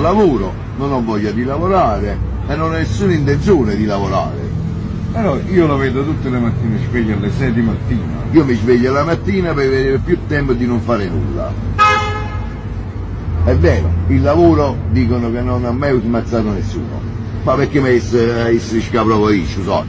lavoro, non ho voglia di lavorare e non ho nessuna intenzione di lavorare. Però io lo vedo tutte le mattine sveglio alle 6 di mattina. Io mi sveglio la mattina per avere più tempo di non fare nulla. È vero, il lavoro dicono che non ha mai smazzato nessuno. Ma perché mi essere scapro io, sono?